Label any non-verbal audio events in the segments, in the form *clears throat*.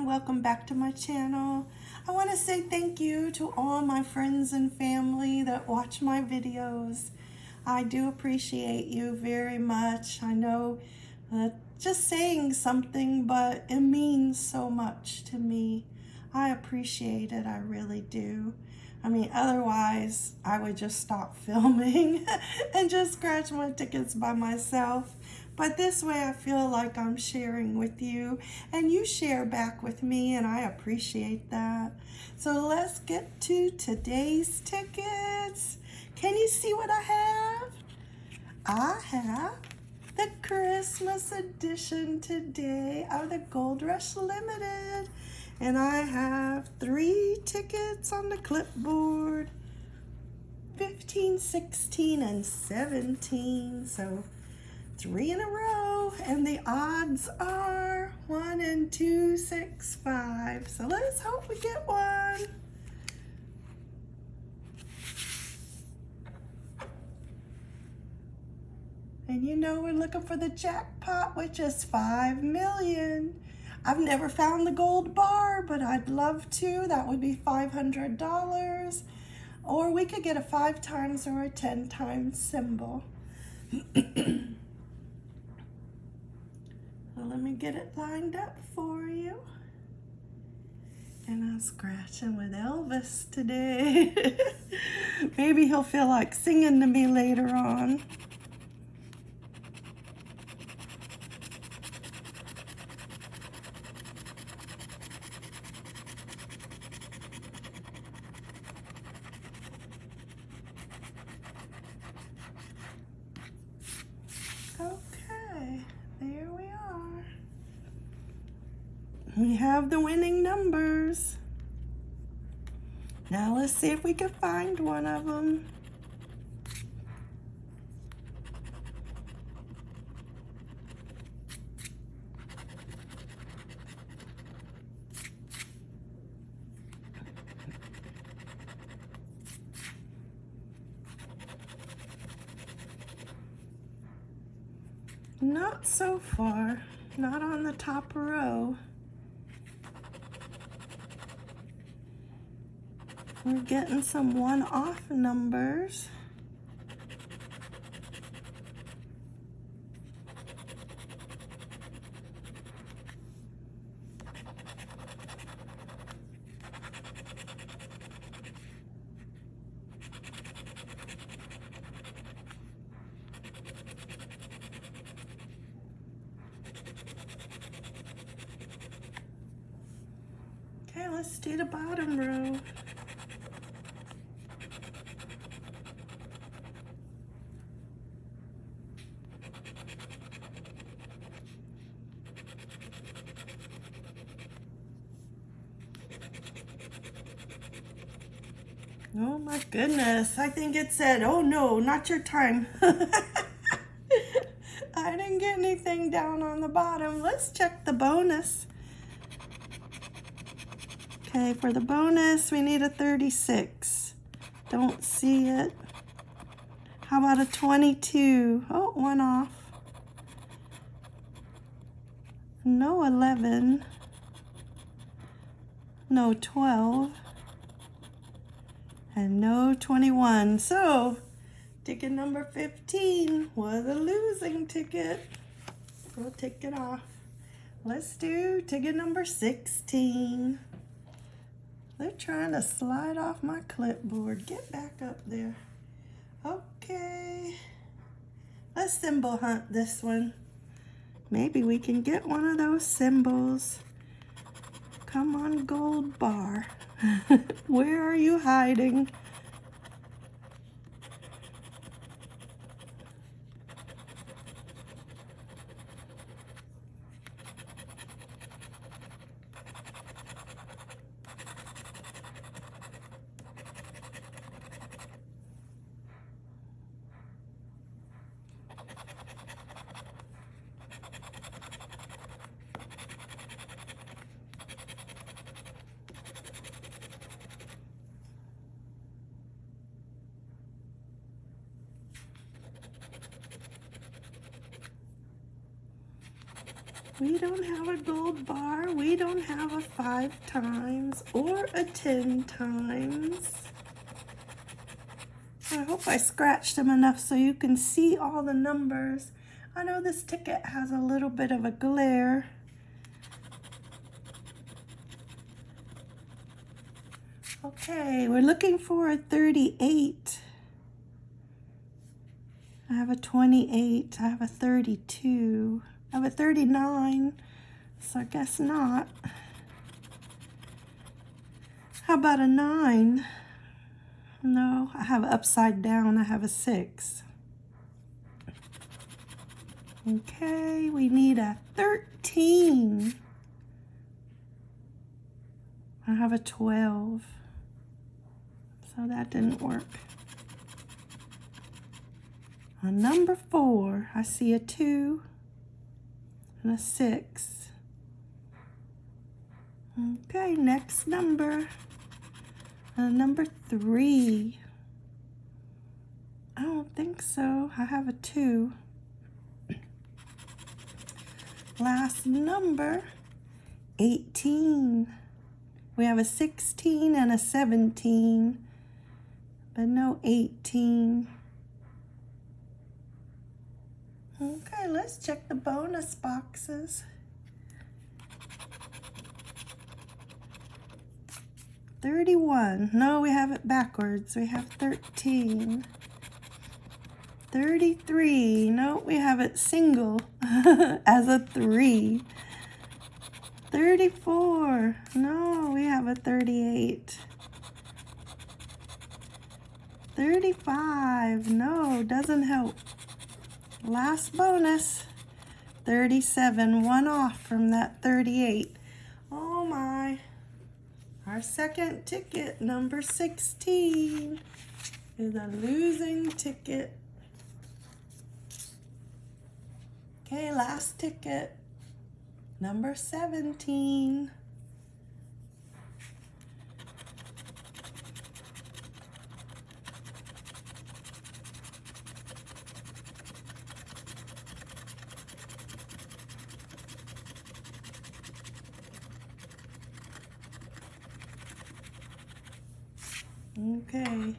everyone, welcome back to my channel. I want to say thank you to all my friends and family that watch my videos. I do appreciate you very much. I know uh, just saying something, but it means so much to me. I appreciate it, I really do. I mean, otherwise, I would just stop *laughs* filming and just scratch my tickets by myself. But this way I feel like I'm sharing with you and you share back with me and I appreciate that. So let's get to today's tickets. Can you see what I have? I have the Christmas edition today of the Gold Rush Limited. And I have three tickets on the clipboard. 15, 16, and 17. So three in a row and the odds are one and two six five. So let's hope we get one. And you know we're looking for the jackpot which is five million. I've never found the gold bar but I'd love to. That would be $500 or we could get a five times or a ten times symbol *clears throat* Let me get it lined up for you. And I'm scratching with Elvis today. *laughs* Maybe he'll feel like singing to me later on. We have the winning numbers. Now let's see if we can find one of them. Not so far, not on the top row. We're getting some one-off numbers. Okay, let's do the bottom row. Oh my goodness. I think it said, oh no, not your time. *laughs* I didn't get anything down on the bottom. Let's check the bonus. Okay, for the bonus, we need a 36. Don't see it. How about a 22? Oh, one off. No 11. No 12 and no 21. So ticket number 15 was a losing ticket. We'll take it off. Let's do ticket number 16. They're trying to slide off my clipboard. Get back up there. Okay. Let's symbol hunt this one. Maybe we can get one of those symbols. Come on, gold bar. *laughs* Where are you hiding? We don't have a gold bar. We don't have a five times or a 10 times. I hope I scratched them enough so you can see all the numbers. I know this ticket has a little bit of a glare. Okay, we're looking for a 38. I have a 28. I have a 32. Have a 39. So I guess not. How about a 9? No, I have upside down. I have a 6. Okay, we need a 13. I have a 12 so that didn't work. On number four, I see a two and a six. Okay, next number. Uh, number three. I don't think so. I have a two. *clears throat* Last number, 18. We have a 16 and a 17 but no 18. Okay, let's check the bonus boxes. Thirty-one. No, we have it backwards. We have thirteen. Thirty-three. No, we have it single *laughs* as a three. Thirty-four. No, we have a thirty-eight. 35. No, doesn't help. Last bonus. 37. One off from that 38. Oh my. Our second ticket, number 16, is a losing ticket. Okay, last ticket, number 17. Okay.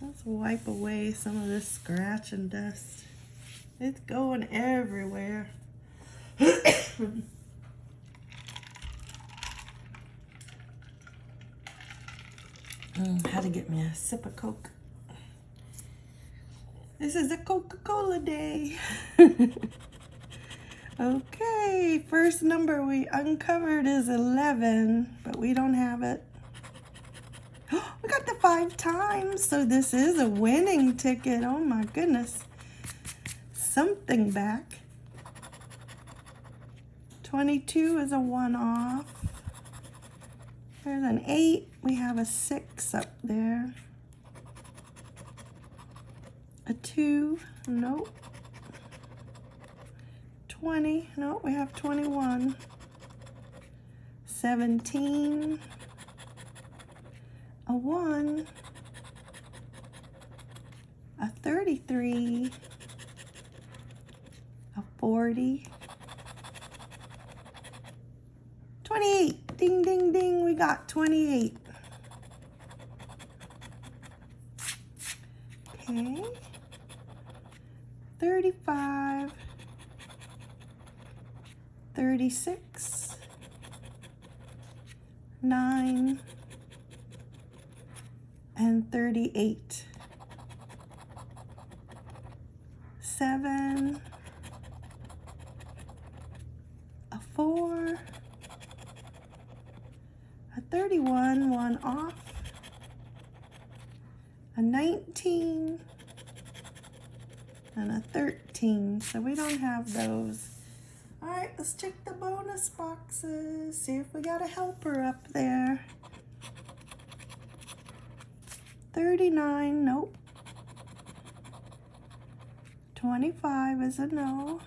Let's wipe away some of this scratch and dust. It's going everywhere. *coughs* mm, had to get me a sip of Coke. This is a Coca-Cola day. *laughs* okay, first number we uncovered is 11, but we don't have it. Five times, so this is a winning ticket. Oh my goodness. Something back. 22 is a one-off. There's an 8. We have a 6 up there. A 2. Nope. 20. Nope, we have 21. 17 a 1, a 33, a 40, 28. Ding, ding, ding. We got 28. Okay. 35, 36, 9, and 38. Seven, a four, a 31, one off, a 19, and a 13. So we don't have those. All right, let's check the bonus boxes. See if we got a helper up there. 39, nope. 25 is a no.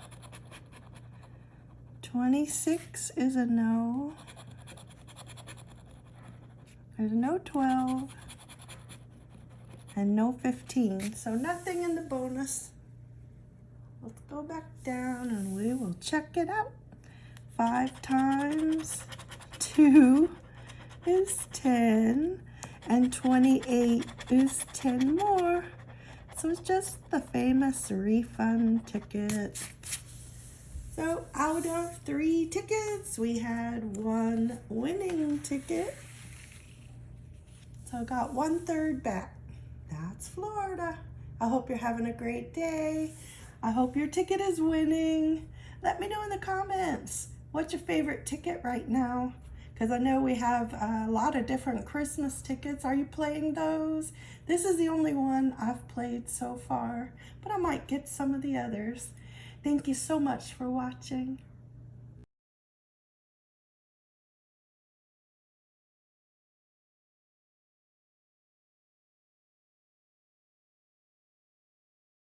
26 is a no. There's no 12 and no 15. So nothing in the bonus. let's go back down and we will check it out. Five times two is 10 and 28 is 10 more. So it's just the famous refund ticket. So out of three tickets, we had one winning ticket. So I got one third back. That's Florida. I hope you're having a great day. I hope your ticket is winning. Let me know in the comments. What's your favorite ticket right now? Because I know we have a lot of different Christmas tickets. Are you playing those? This is the only one I've played so far, but I might get some of the others. Thank you so much for watching.